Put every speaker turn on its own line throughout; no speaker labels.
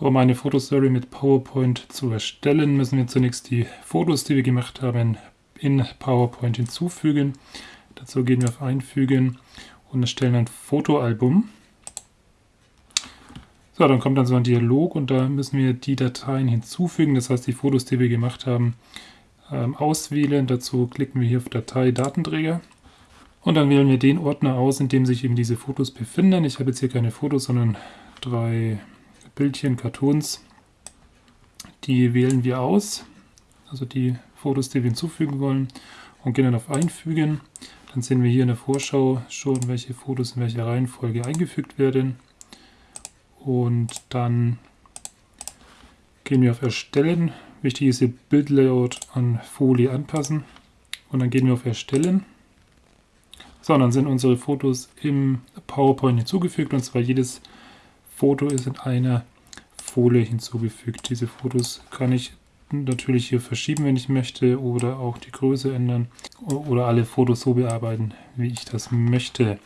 Um eine Fotostory mit PowerPoint zu erstellen, müssen wir zunächst die Fotos, die wir gemacht haben, in PowerPoint hinzufügen. Dazu gehen wir auf Einfügen und erstellen ein Fotoalbum. So, dann kommt dann so ein Dialog und da müssen wir die Dateien hinzufügen, das heißt die Fotos, die wir gemacht haben, ähm, auswählen. Dazu klicken wir hier auf Datei Datenträger und dann wählen wir den Ordner aus, in dem sich eben diese Fotos befinden. Ich habe jetzt hier keine Fotos, sondern drei Bildchen, Cartoons, die wählen wir aus, also die Fotos, die wir hinzufügen wollen und gehen dann auf Einfügen. Dann sehen wir hier in der Vorschau schon, welche Fotos in welcher Reihenfolge eingefügt werden. Und dann gehen wir auf Erstellen. Wichtig ist hier Bildlayout an Folie anpassen. Und dann gehen wir auf Erstellen. So, und dann sind unsere Fotos im PowerPoint hinzugefügt. Und zwar jedes Foto ist in einer Folie hinzugefügt. Diese Fotos kann ich natürlich hier verschieben, wenn ich möchte, oder auch die Größe ändern oder alle Fotos so bearbeiten, wie ich das möchte.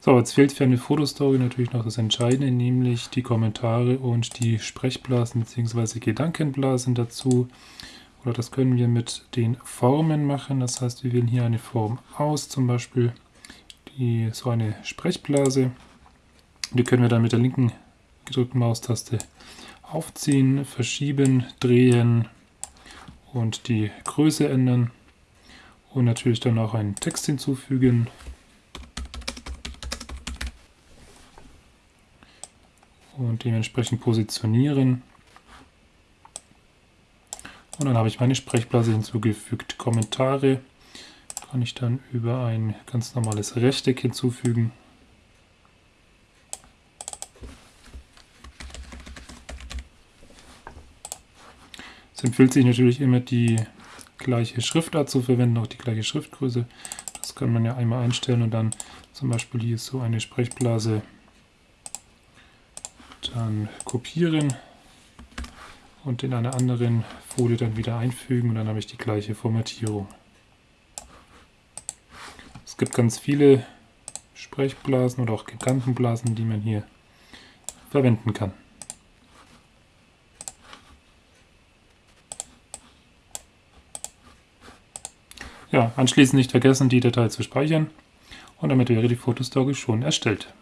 So, jetzt fehlt für eine Fotostory natürlich noch das Entscheidende, nämlich die Kommentare und die Sprechblasen bzw. Gedankenblasen dazu. Oder das können wir mit den Formen machen. Das heißt, wir wählen hier eine Form aus, zum Beispiel die, so eine Sprechblase. Die können wir dann mit der linken gedrückten Maustaste aufziehen, verschieben, drehen und die Größe ändern. Und natürlich dann auch einen Text hinzufügen. Und dementsprechend positionieren. Und dann habe ich meine Sprechblase hinzugefügt. Kommentare kann ich dann über ein ganz normales Rechteck hinzufügen. Es empfiehlt sich natürlich immer die gleiche Schriftart zu verwenden, auch die gleiche Schriftgröße. Das kann man ja einmal einstellen und dann zum Beispiel hier so eine Sprechblase dann kopieren und in einer anderen Folie dann wieder einfügen und dann habe ich die gleiche Formatierung. Es gibt ganz viele Sprechblasen oder auch Gedankenblasen, die man hier verwenden kann. Ja, anschließend nicht vergessen, die Datei zu speichern und damit wäre die Fotostory schon erstellt.